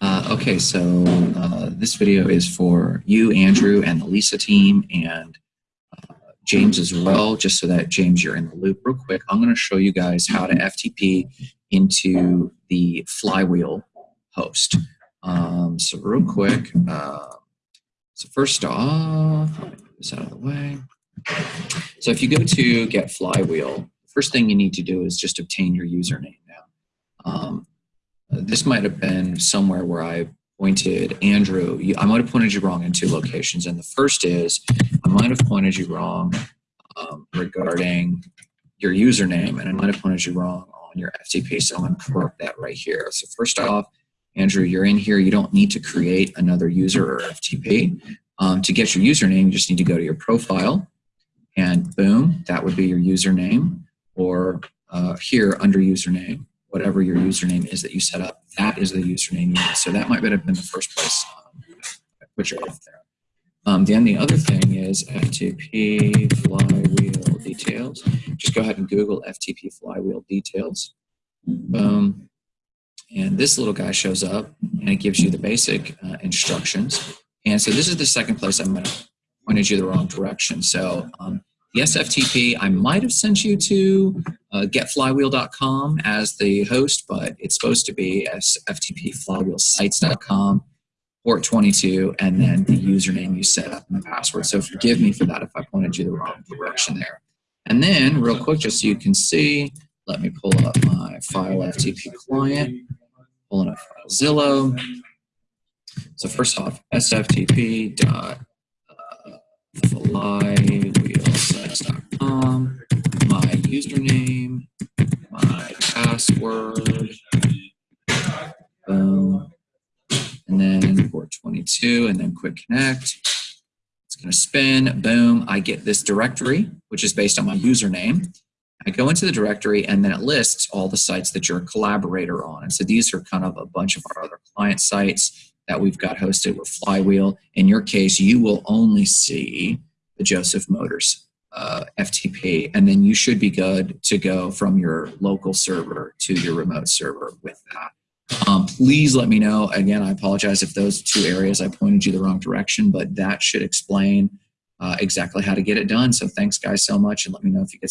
Uh, okay, so uh, this video is for you, Andrew, and the Lisa team, and uh, James as well, just so that, James, you're in the loop real quick. I'm going to show you guys how to FTP into the Flywheel host. Um, so real quick, uh, so first off, this out of the way. So if you go to Get Flywheel, first thing you need to do is just obtain your username now. Um, this might have been somewhere where I pointed Andrew. I might have pointed you wrong in two locations. And the first is I might have pointed you wrong um, regarding your username, and I might have pointed you wrong on your FTP. So I'm to correct that right here. So first off, Andrew, you're in here. You don't need to create another user or FTP. Um, to get your username, you just need to go to your profile, and boom, that would be your username. Or uh, here under username, whatever your username is that you set up, that is the username you. So that might have been the first place um, I put you off there. Um, then the other thing is FTP flywheel details. Just go ahead and Google FTP flywheel details. Boom. And this little guy shows up and it gives you the basic uh, instructions. And so this is the second place I'm going to pointed you the wrong direction. So um, the SFTP, I might have sent you to uh, getflywheel.com as the host, but it's supposed to be ftpflywheelsites.com, port 22, and then the username you set up and the password. So forgive me for that if I pointed you the wrong direction there. And then real quick, just so you can see, let me pull up my file FTP client, pulling up FileZilla. So first off, sftp username, my password, boom, and then port 22, and then quick connect. It's going to spin, boom, I get this directory, which is based on my username. I go into the directory and then it lists all the sites that you're a collaborator on. And so these are kind of a bunch of our other client sites that we've got hosted with Flywheel. In your case, you will only see the Joseph Motors uh, FTP, and then you should be good to go from your local server to your remote server with that. Um, please let me know. Again, I apologize if those two areas I pointed you the wrong direction, but that should explain uh, exactly how to get it done. So thanks guys so much and let me know if you get